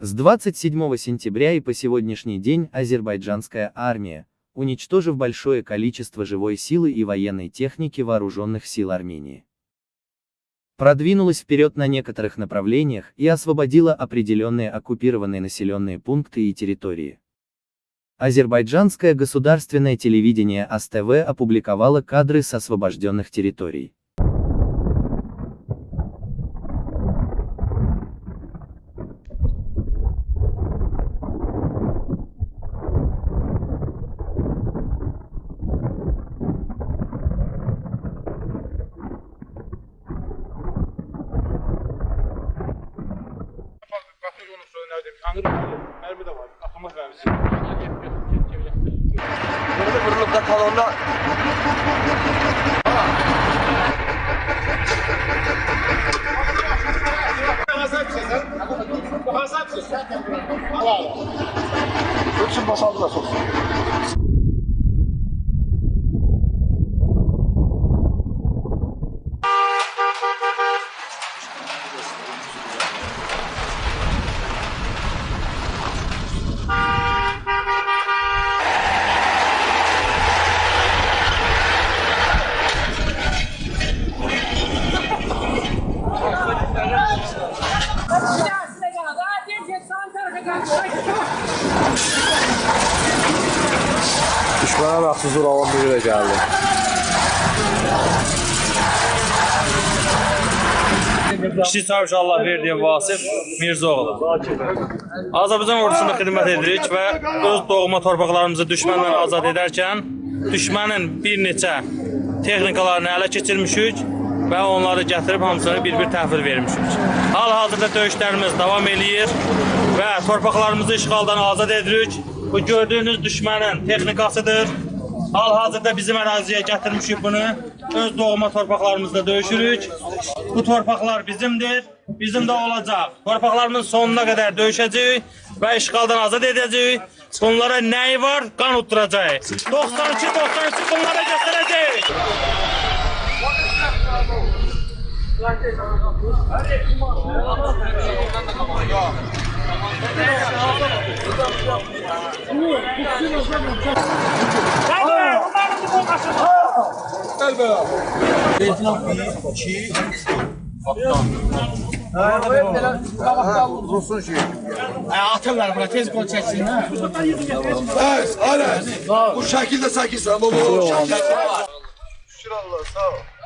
С 27 сентября и по сегодняшний день азербайджанская армия, уничтожив большое количество живой силы и военной техники вооруженных сил Армении, продвинулась вперед на некоторых направлениях и освободила определенные оккупированные населенные пункты и территории. Азербайджанское государственное телевидение АСТВ опубликовало кадры с освобожденных территорий. Qatır onu söylədim. Yanır mərmi də var. Atılmaz mərmisi. Burada vurulup da talonda Üçün boşaldılar çok. Düşmənə məxsus olan biri də gəldi. Kiçik Çavuş Allah verdiyi Vasif Mirzəoğlu. Azərbaycan ordusunda xidmət edirik və öz doğma torpaqlarımızı düşməndən azad edərkən düşmənin bir neçə texnikalarını ələ keçirmişik və onları gətirib hamısını bir-bir təhvil vermişik. Hal-hazırda döyüşlərimiz davam eləyir və torpaqlarımızı işğaldan azad edirik. Bu gördüyünüz düşmənin texnikasıdır. Hal-hazırda bizim əraziyə gətirmişik bunu. Öz doğma torpaqlarımızda döyüşürük. Bu torpaqlar bizimdir, bizim də olacaq. Torpaqlarımızın sonuna qədər döyüşəcəyik və işğaldan azad edəcəyik. Bunlara nəyi var? Qan utturacağıq. 92-93 bunlara göstərəcəyik. Atırlar bura tez gol çəksinlər. Evet, aynen. Bu şekilde sakinsin baba. Bu şekilde. Şükür Allah, sağ ol.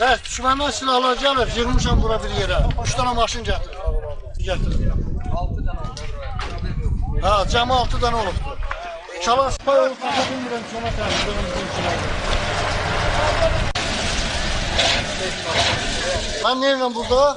Evet, düşmandan silahlar gelir, yığmışam bura bir yere. Üç tane maşın getir. Getir. Ha, cəmi altı dənə olubdur. Çalan spay olub, tapa bilmirəm ki, ona təhlükə Ben neyim burada?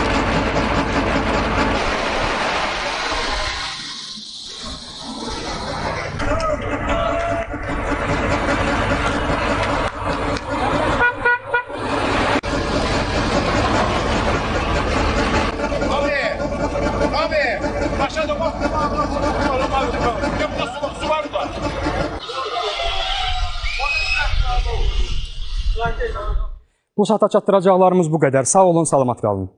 Siadam, łapkę ma, ma, ma, ma, Ja po prostu suwarta. Bu saata çatdıracaqlarımız bu qədər. Sağ olun, salamat qalın.